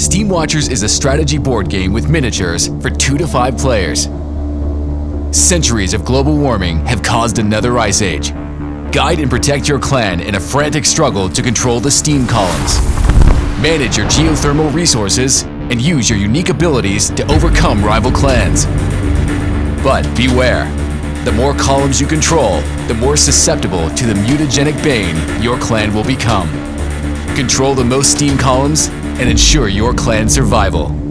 Steam Watchers is a strategy board game with miniatures for two to five players. Centuries of global warming have caused another ice age. Guide and protect your clan in a frantic struggle to control the steam columns. Manage your geothermal resources and use your unique abilities to overcome rival clans. But beware, the more columns you control, the more susceptible to the mutagenic bane your clan will become. Control the most steam columns and ensure your clan's survival.